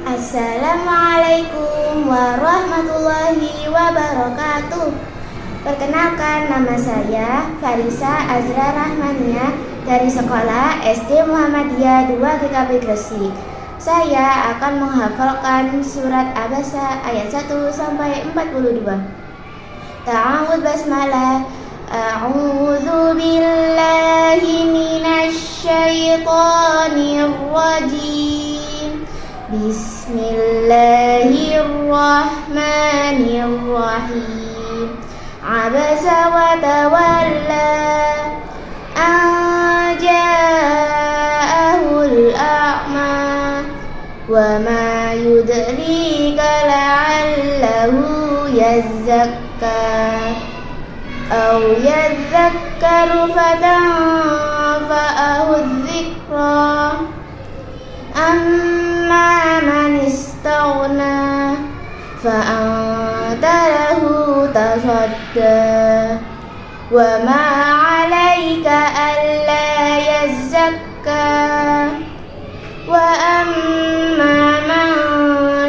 Assalamualaikum warahmatullahi wabarakatuh. Perkenalkan nama saya Farisa Azra Rahmania dari sekolah SD Muhammadiyah 2 GKP Gresik. Saya akan menghafalkan surat Abasa ayat 1 sampai 42 Ta'awud basmalah A'udzu billahi minasy syaithanir بسم الله الرحمن الرحيم. عبس وتولى أن جاءه الأعمى. وما يدريك لعله يزكى أو يذكر فتعظى فأنت له تصدى. وما عليك ألا يزكى. وأما من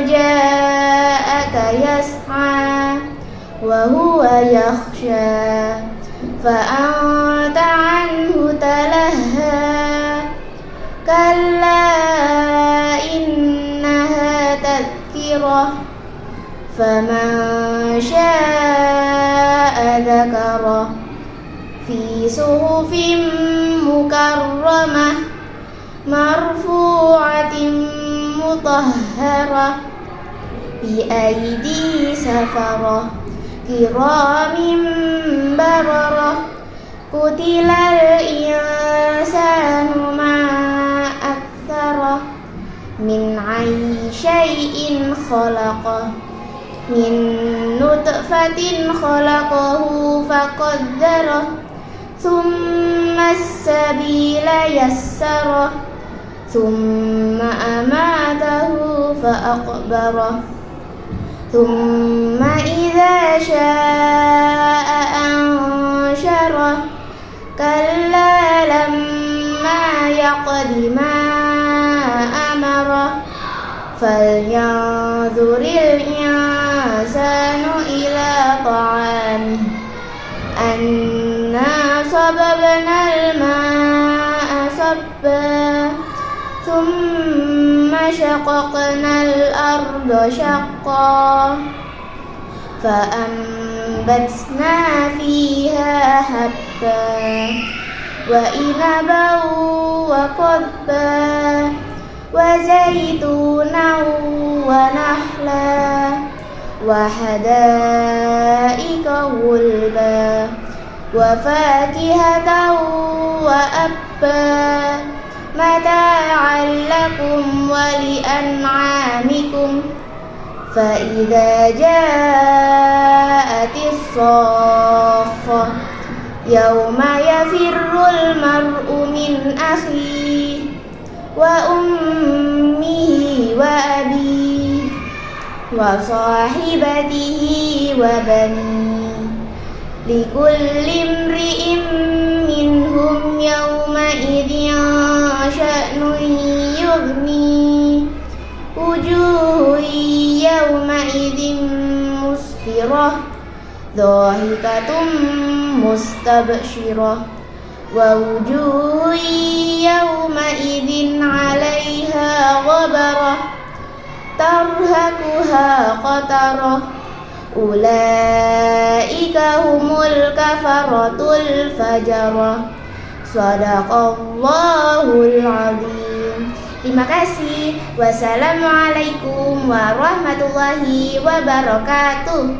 جاءك يسعى وهو يخشى. فأنت عنه تلهى. كلا إنها تذكرة. فمن شاء ذكره في صحف مكرمة مرفوعة مطهرة بأيدي سفرة كرام بررة قتل الإنسان ما أكثره من أي شيء خلقه من نطفة خلقه فقدره ثم السبيل يسره ثم أماته فأقبره ثم إذا شاء أنشره. كلا لما يقض ما أمره فلينظر الإنسان طعامه أنا صببنا الماء صبا ثم شققنا الأرض شقا. فأنبتنا فيها حبا وإنبا وقبا وزيتونا ونحلا وحدائق غلبا وفاكهة وأبا. متاعا لكم ولأنعامكم. فإذا جاءت الصاخة يوم يفر المرء من أخيه وأمه وصاحبته وبنيه لكل امرئ منهم يومئذ شأن يغني. وجوه يومئذ مسفرة ضاحكة مستبشرة. ووجوه يومئذ annaha qatarah Ulaika humul kafaratul fajarah Sadaqallahul azim Terima kasih. Wassalamualaikum warahmatullahi wabarakatuh.